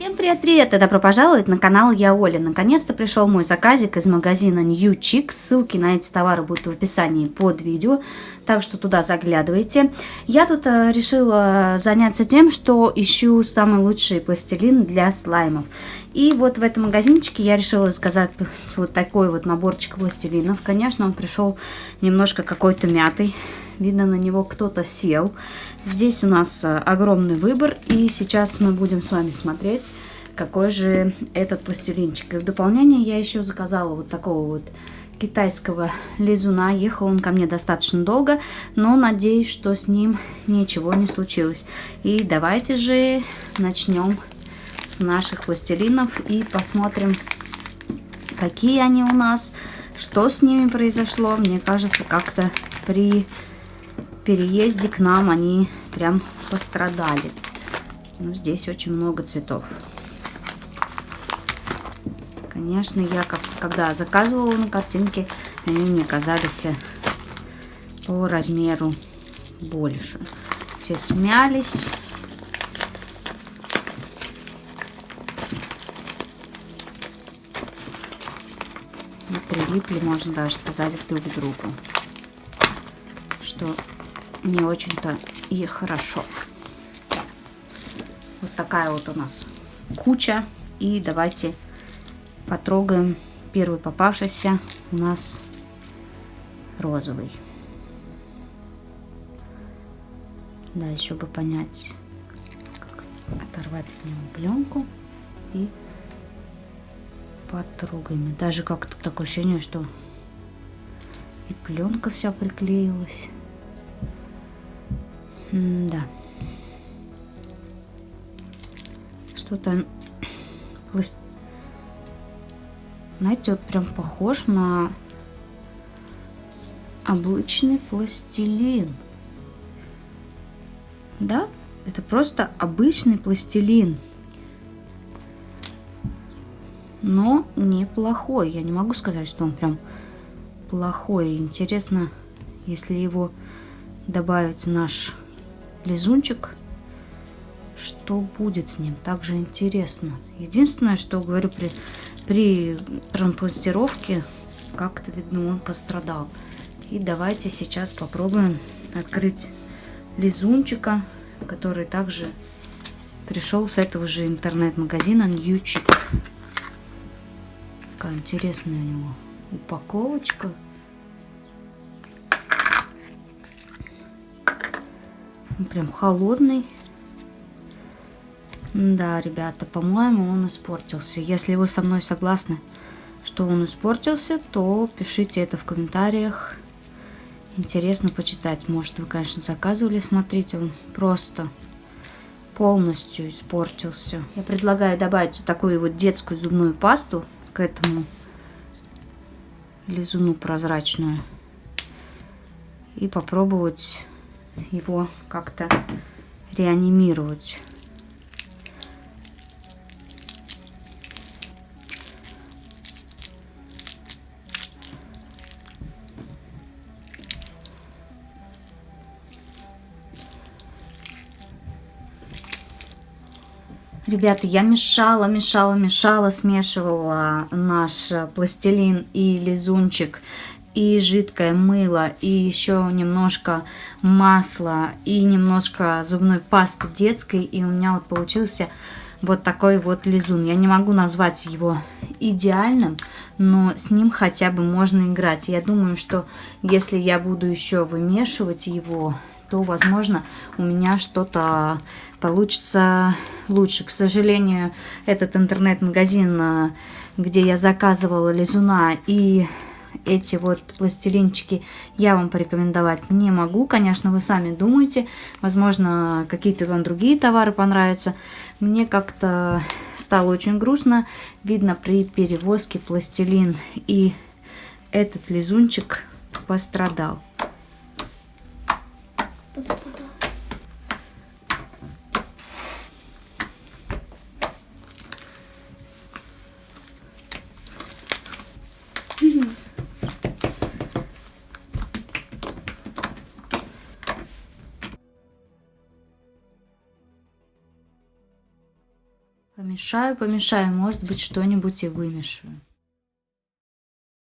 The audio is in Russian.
Всем привет-привет! И добро пожаловать на канал Я Оля. Наконец-то пришел мой заказик из магазина New Chic. Ссылки на эти товары будут в описании под видео, так что туда заглядывайте. Я тут э, решила заняться тем, что ищу самый лучший пластилин для слаймов. И вот в этом магазинчике я решила заказать вот такой вот наборчик пластилинов. Конечно, он пришел немножко какой-то мятый. Видно, на него кто-то сел. Здесь у нас э, огромный выбор, и сейчас мы будем с вами смотреть, какой же этот пластилинчик. И в дополнение я еще заказала вот такого вот китайского лизуна. Ехал он ко мне достаточно долго, но надеюсь, что с ним ничего не случилось. И давайте же начнем с наших пластилинов и посмотрим, какие они у нас, что с ними произошло. Мне кажется, как-то при переезде к нам они прям пострадали. Ну, здесь очень много цветов. Конечно, я как, когда заказывала на картинке, они мне казались по размеру больше. Все смялись. Прилипли, можно даже сказать, друг к другу. Что не очень-то и хорошо. Вот такая вот у нас куча. И давайте потрогаем первый попавшийся у нас розовый. Да, еще бы понять, как оторвать от него пленку и потрогаем. И даже как-то такое ощущение, что и пленка вся приклеилась. М да. Что-то... Знаете, вот прям похож на обычный пластилин. Да? Это просто обычный пластилин. Но неплохой. Я не могу сказать, что он прям плохой. Интересно, если его добавить в наш лизунчик. Что будет с ним? Также интересно. Единственное, что говорю, при, при транспортировке как-то видно он пострадал. И давайте сейчас попробуем открыть лизунчика, который также пришел с этого же интернет-магазина Ньючик. Какая интересная у него упаковочка. прям холодный. Да, ребята, по-моему, он испортился. Если вы со мной согласны, что он испортился, то пишите это в комментариях. Интересно почитать. Может, вы, конечно, заказывали. Смотрите, он просто полностью испортился. Я предлагаю добавить такую вот детскую зубную пасту к этому лизуну прозрачную. И попробовать его как-то реанимировать. Ребята, я мешала, мешала, мешала, смешивала наш пластилин и лизунчик и жидкое мыло, и еще немножко масла, и немножко зубной пасты детской, и у меня вот получился вот такой вот лизун. Я не могу назвать его идеальным, но с ним хотя бы можно играть. Я думаю, что если я буду еще вымешивать его, то, возможно, у меня что-то получится лучше. К сожалению, этот интернет-магазин, где я заказывала лизуна и эти вот пластилинчики я вам порекомендовать не могу. Конечно, вы сами думаете. Возможно, какие-то вам другие товары понравятся. Мне как-то стало очень грустно. Видно при перевозке пластилин и этот лизунчик пострадал позабуду. Помешаю, помешаю, может быть, что-нибудь и вымешаю.